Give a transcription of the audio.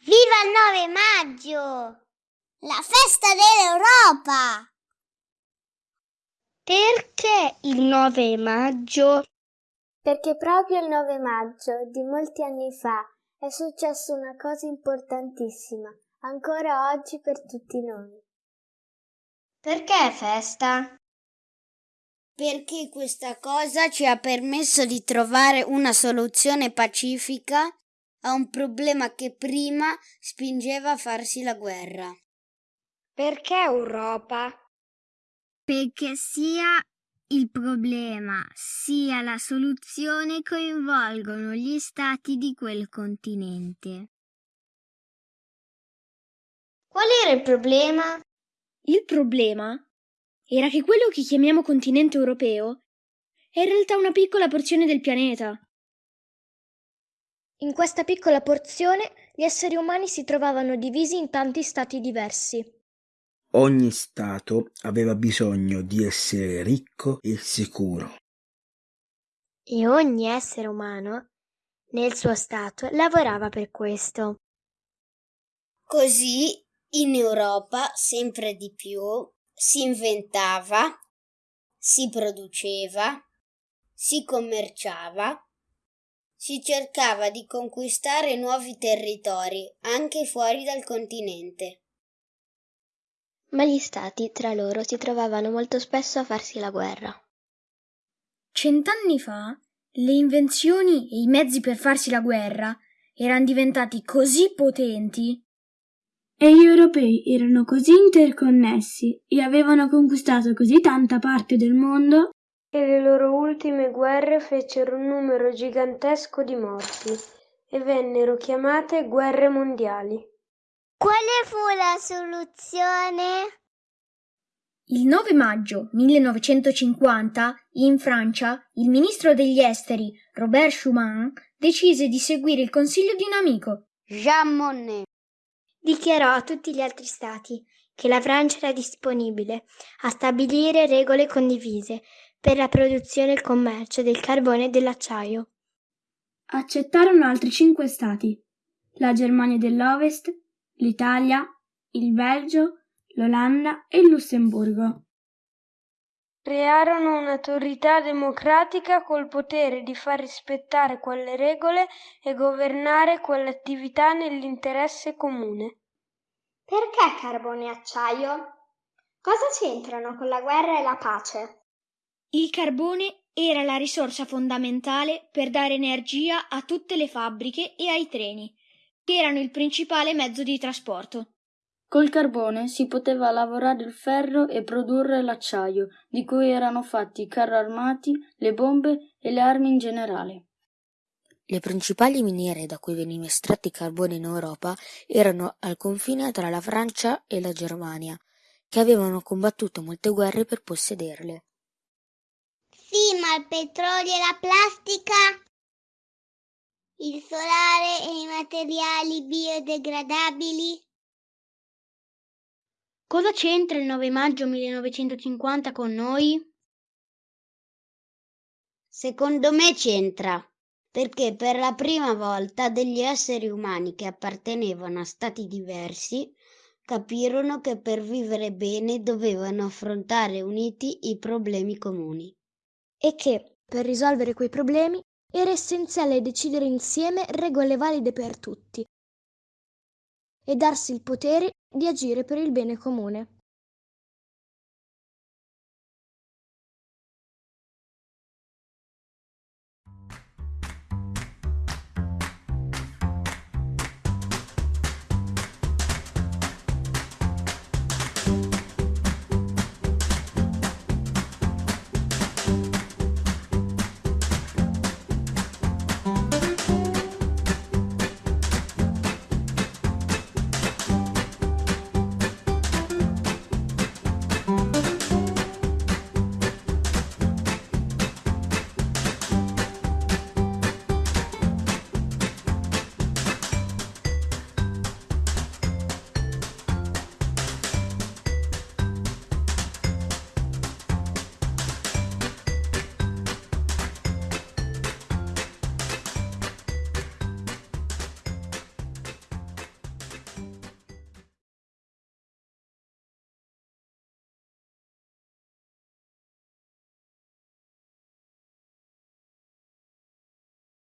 Viva il 9 maggio! La festa dell'Europa! Perché il 9 maggio? Perché proprio il 9 maggio di molti anni fa è successa una cosa importantissima, ancora oggi per tutti noi. Perché festa? Perché questa cosa ci ha permesso di trovare una soluzione pacifica a un problema che prima spingeva a farsi la guerra. Perché Europa? Perché sia il problema sia la soluzione coinvolgono gli stati di quel continente. Qual era il problema? Il problema era che quello che chiamiamo continente europeo è in realtà una piccola porzione del pianeta. In questa piccola porzione gli esseri umani si trovavano divisi in tanti stati diversi. Ogni stato aveva bisogno di essere ricco e sicuro. E ogni essere umano, nel suo stato, lavorava per questo. Così in Europa sempre di più si inventava, si produceva, si commerciava, si cercava di conquistare nuovi territori anche fuori dal continente. Ma gli stati tra loro si trovavano molto spesso a farsi la guerra. Cent'anni fa le invenzioni e i mezzi per farsi la guerra erano diventati così potenti e gli europei erano così interconnessi e avevano conquistato così tanta parte del mondo che le loro ultime guerre fecero un numero gigantesco di morti e vennero chiamate guerre mondiali. Quale fu la soluzione? Il 9 maggio 1950, in Francia, il ministro degli esteri, Robert Schuman, decise di seguire il consiglio di un amico, Jean Monnet. Dichiarò a tutti gli altri stati che la Francia era disponibile a stabilire regole condivise per la produzione e il commercio del carbone e dell'acciaio. Accettarono altri cinque stati, la Germania dell'Ovest, l'Italia, il Belgio, l'Olanda e il Lussemburgo. Crearono un'autorità democratica col potere di far rispettare quelle regole e governare quelle attività nell'interesse comune. Perché carbone e acciaio? Cosa c'entrano con la guerra e la pace? Il carbone era la risorsa fondamentale per dare energia a tutte le fabbriche e ai treni, che erano il principale mezzo di trasporto. Col carbone si poteva lavorare il ferro e produrre l'acciaio, di cui erano fatti i carri armati, le bombe e le armi in generale. Le principali miniere da cui veniva estratto il carbone in Europa erano al confine tra la Francia e la Germania, che avevano combattuto molte guerre per possederle. Sì, ma il petrolio e la plastica? Il solare e i materiali biodegradabili? Cosa c'entra il 9 maggio 1950 con noi? Secondo me c'entra, perché per la prima volta degli esseri umani che appartenevano a stati diversi capirono che per vivere bene dovevano affrontare uniti i problemi comuni. E che, per risolvere quei problemi, era essenziale decidere insieme regole valide per tutti e darsi il potere di agire per il bene comune.